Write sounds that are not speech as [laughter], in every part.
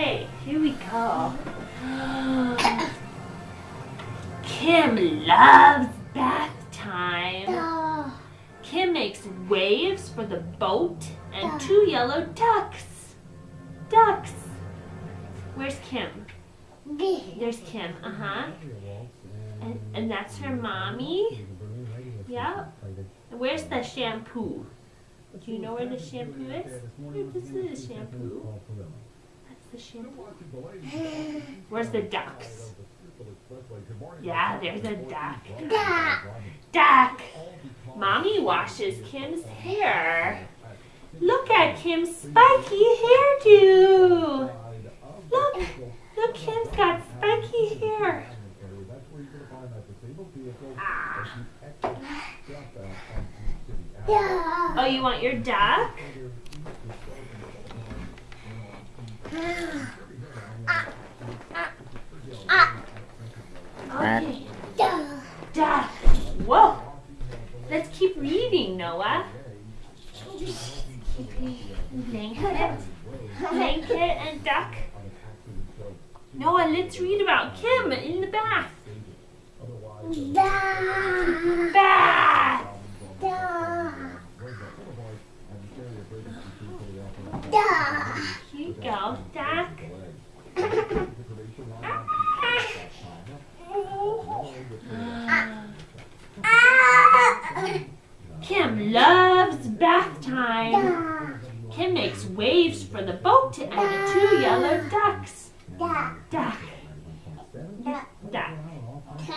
Hey, here we go. [gasps] Kim loves bath time. Kim makes waves for the boat and two yellow ducks. Ducks. Where's Kim? There's Kim, uh-huh. And, and that's her mommy. Yep. And where's the shampoo? Do you know where the shampoo is? This is the shampoo. That's the shampoo. [sighs] Where's the ducks? Yeah, there's a duck. Duck! Mommy washes Kim's hair. Look at Kim's spiky hairdo. Look, look, Kim's got spiky hair. Ah. Oh, you want your duck? Okay. Whoa. Let's keep reading, Noah. Blanket. Blanket and duck. Noah, let's read about Kim in the bath. Bath. You go, duck. [coughs] Kim loves bath time. Kim makes waves for the boat and the two yellow ducks. Duck. Duck. [coughs]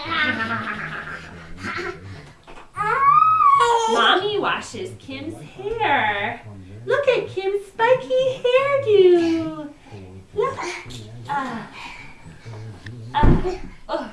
Mommy washes Kim's hair. Look at Kim's hairdo. Look. Uh, uh, oh.